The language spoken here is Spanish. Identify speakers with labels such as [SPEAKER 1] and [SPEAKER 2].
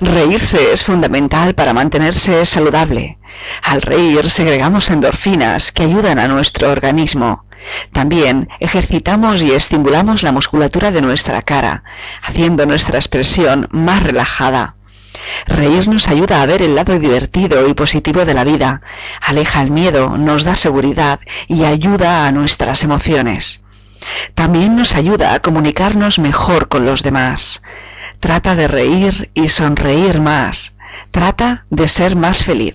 [SPEAKER 1] Reírse es fundamental para mantenerse saludable. Al reír segregamos endorfinas que ayudan a nuestro organismo. También ejercitamos y estimulamos la musculatura de nuestra cara, haciendo nuestra expresión más relajada. Reír nos ayuda a ver el lado divertido y positivo de la vida, aleja el miedo, nos da seguridad y ayuda a nuestras emociones. También nos ayuda a comunicarnos mejor con los demás. Trata de reír y sonreír más. Trata de ser más feliz.